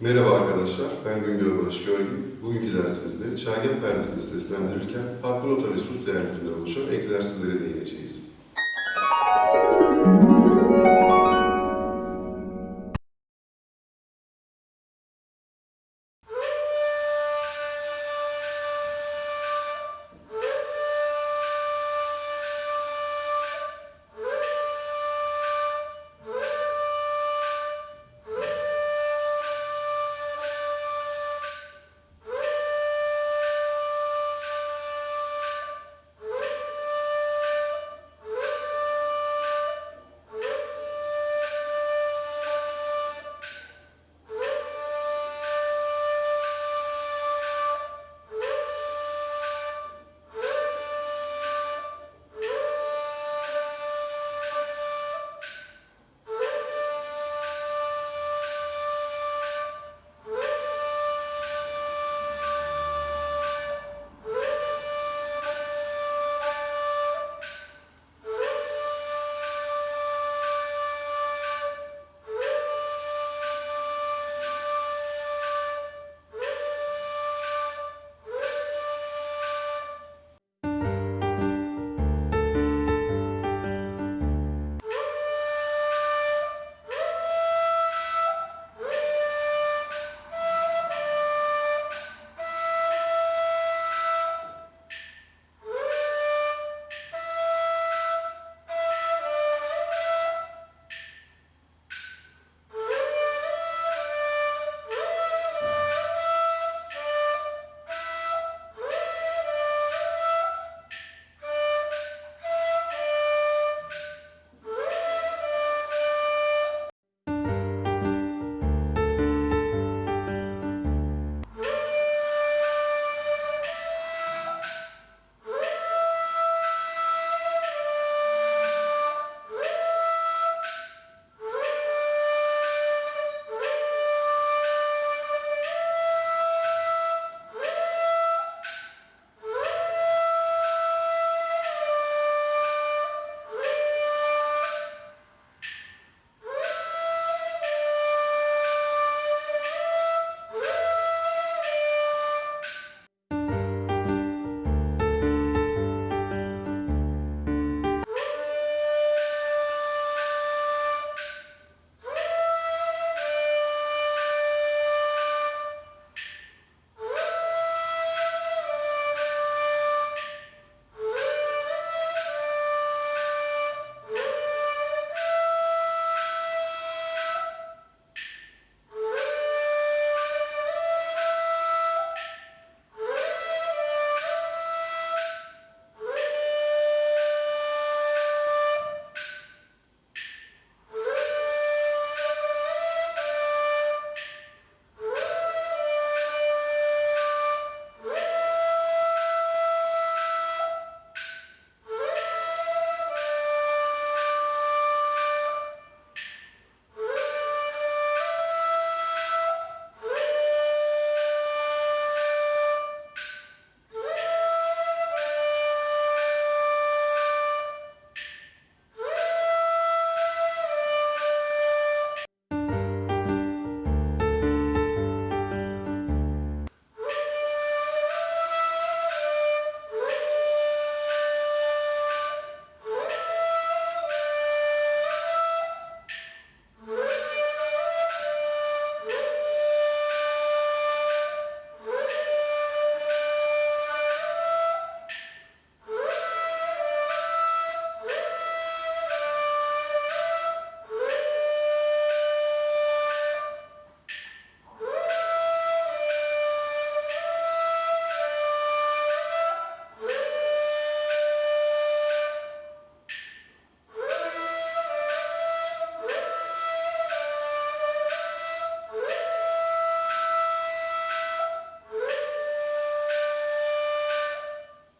Merhaba arkadaşlar, ben Güngör Barış Görgin. Bugünkü dersimizde çergen perdesini seslendirirken farklı nota ve sus değerlerinden oluşan egzersizlere değineceğiz.